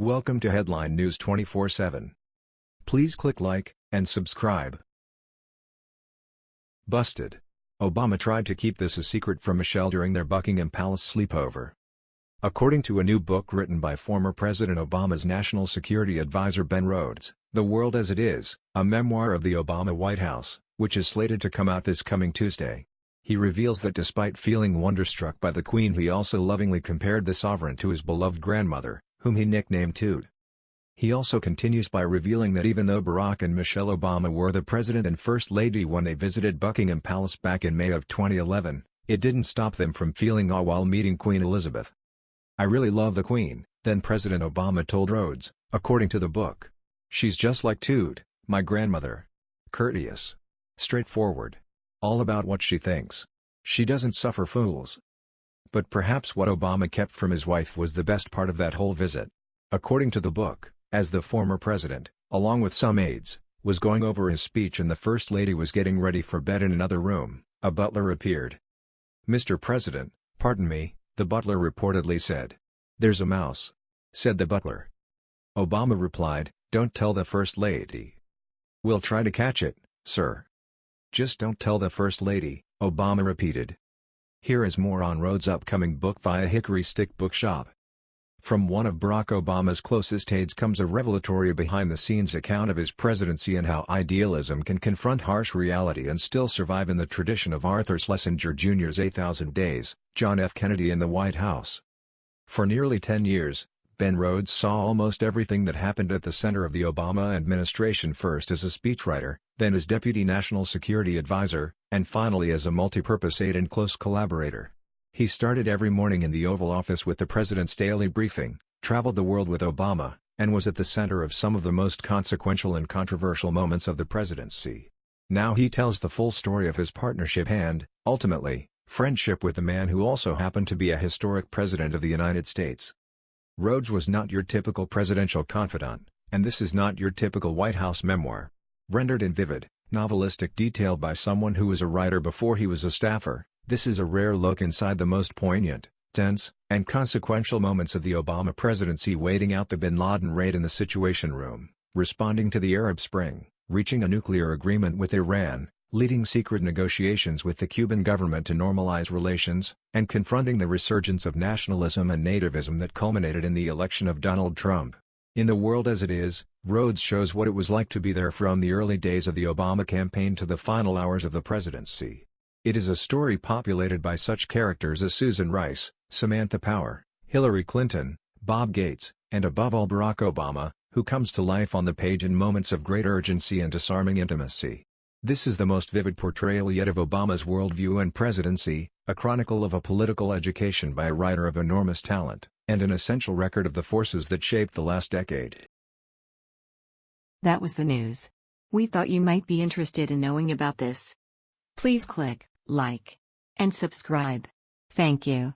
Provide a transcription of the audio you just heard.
Welcome to Headline News 24/7. Please click like and subscribe. Busted. Obama tried to keep this a secret from Michelle during their Buckingham Palace sleepover. According to a new book written by former President Obama's national security advisor Ben Rhodes, The World as It Is, a memoir of the Obama White House, which is slated to come out this coming Tuesday. He reveals that despite feeling wonderstruck by the Queen he also lovingly compared the sovereign to his beloved grandmother, whom he nicknamed Toot. He also continues by revealing that even though Barack and Michelle Obama were the President and First Lady when they visited Buckingham Palace back in May of 2011, it didn't stop them from feeling awe while meeting Queen Elizabeth. I really love the Queen, then President Obama told Rhodes, according to the book. She's just like Toot, my grandmother. Courteous. Straightforward. All about what she thinks. She doesn't suffer fools. But perhaps what Obama kept from his wife was the best part of that whole visit. According to the book, as the former president, along with some aides, was going over his speech and the First Lady was getting ready for bed in another room, a butler appeared. Mr. President, pardon me, the butler reportedly said. There's a mouse. Said the butler. Obama replied, don't tell the First Lady. We'll try to catch it, sir. Just don't tell the First Lady, Obama repeated. Here is more on Rhodes' upcoming book via Hickory Stick Bookshop. From one of Barack Obama's closest aides comes a revelatory behind-the-scenes account of his presidency and how idealism can confront harsh reality and still survive in the tradition of Arthur Schlesinger Jr.'s A Thousand Days, John F. Kennedy in the White House. For nearly 10 years, Ben Rhodes saw almost everything that happened at the center of the Obama administration first as a speechwriter, then as Deputy National Security Advisor, and finally as a multi-purpose aide and close collaborator. He started every morning in the Oval Office with the President's daily briefing, traveled the world with Obama, and was at the center of some of the most consequential and controversial moments of the presidency. Now he tells the full story of his partnership and, ultimately, friendship with the man who also happened to be a historic president of the United States. Rhodes was not your typical presidential confidant, and this is not your typical White House memoir. Rendered in vivid, novelistic detail by someone who was a writer before he was a staffer, this is a rare look inside the most poignant, tense, and consequential moments of the Obama presidency waiting out the bin Laden raid in the Situation Room, responding to the Arab Spring, reaching a nuclear agreement with Iran, leading secret negotiations with the Cuban government to normalize relations, and confronting the resurgence of nationalism and nativism that culminated in the election of Donald Trump. In the world as it is, Rhodes shows what it was like to be there from the early days of the Obama campaign to the final hours of the presidency. It is a story populated by such characters as Susan Rice, Samantha Power, Hillary Clinton, Bob Gates, and above all Barack Obama, who comes to life on the page in moments of great urgency and disarming intimacy. This is the most vivid portrayal yet of Obama's worldview and presidency, a chronicle of a political education by a writer of enormous talent, and an essential record of the forces that shaped the last decade. That was the news. We thought you might be interested in knowing about this. Please click like, and subscribe. Thank you.